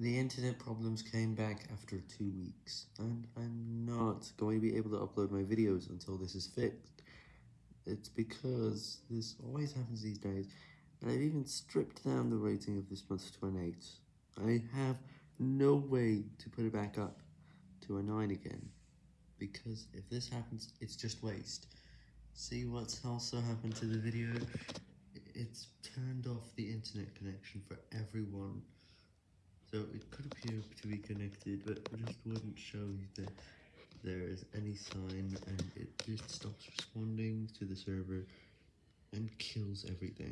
The internet problems came back after two weeks, and I'm not going to be able to upload my videos until this is fixed. It's because this always happens these days, and I've even stripped down the rating of this month to an 8. I have no way to put it back up to a 9 again, because if this happens, it's just waste. See what's also happened to the video? It's turned off the internet connection for everyone. So it could appear to be connected, but it just wouldn't show you that there is any sign, and it just stops responding to the server and kills everything.